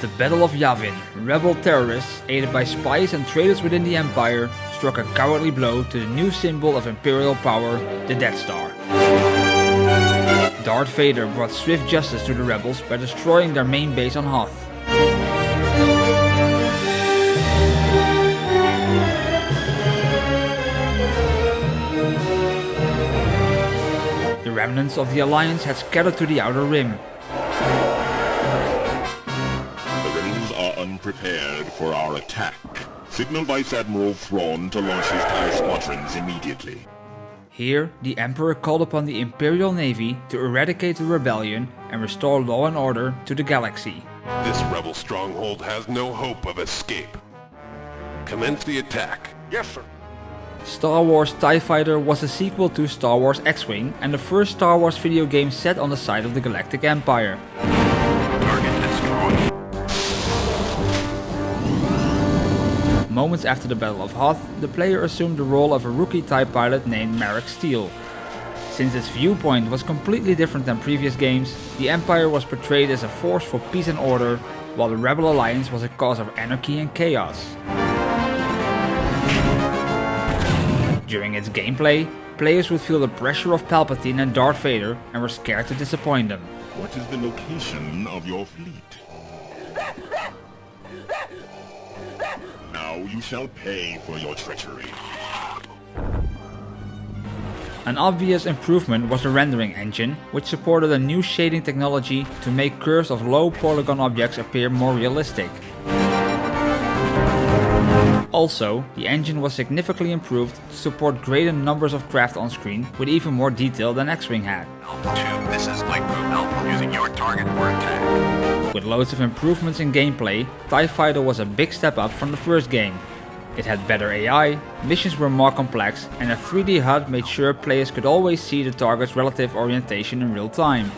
the Battle of Yavin, rebel terrorists, aided by spies and traitors within the Empire, struck a cowardly blow to the new symbol of Imperial power, the Death Star. Darth Vader brought swift justice to the rebels by destroying their main base on Hoth. The remnants of the Alliance had scattered to the Outer Rim. The rebels are unprepared for our attack. Signal Vice Admiral Thrawn to launch his TIE squadrons immediately. Here, the Emperor called upon the Imperial Navy to eradicate the rebellion and restore law and order to the galaxy. This rebel stronghold has no hope of escape. Commence the attack. Yes, sir. Star Wars TIE Fighter was a sequel to Star Wars X-Wing and the first Star Wars video game set on the side of the Galactic Empire. Moments after the Battle of Hoth, the player assumed the role of a rookie TIE pilot named Maarek Stele. Since its viewpoint was completely different than previous games, the Empire was portrayed as a force for peace and order, while the Rebel Alliance was a cause of anarchy and chaos. During its gameplay, players would feel the pressure of Palpatine and Darth Vader and were scared to disappoint them. What is the location of your fleet? You shall pay for your treachery. An obvious improvement was the rendering engine, which supported a new shading technology to make curves of low polygon objects appear more realistic. Also, the engine was significantly improved to support greater numbers of craft on screen with even more detail than X-Wing had. Two misses light group using your target for attack. With loads of improvements in gameplay, TIE Fighter was a big step up from the first game. It had better AI, missions were more complex and a 3D HUD made sure players could always see the target's relative orientation in real time.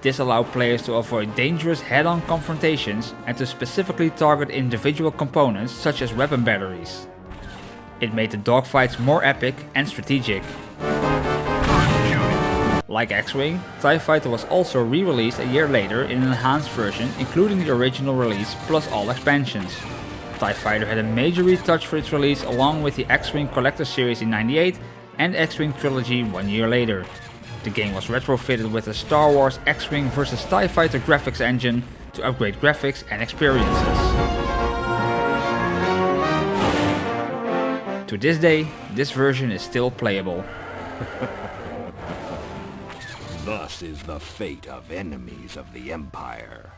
This allowed players to avoid dangerous head-on confrontations and to specifically target individual components such as weapon batteries. It made the dogfights more epic and strategic. Like X-Wing, TIE Fighter was also re-released a year later in an enhanced version including the original release plus all expansions. TIE Fighter had a major retouch for its release along with the X-Wing Collector Series in 98 and X-Wing Trilogy one year later. The game was retrofitted with a Star Wars X-Wing vs TIE Fighter graphics engine to upgrade graphics and experiences. To this day, this version is still playable. Thus is the fate of enemies of the Empire.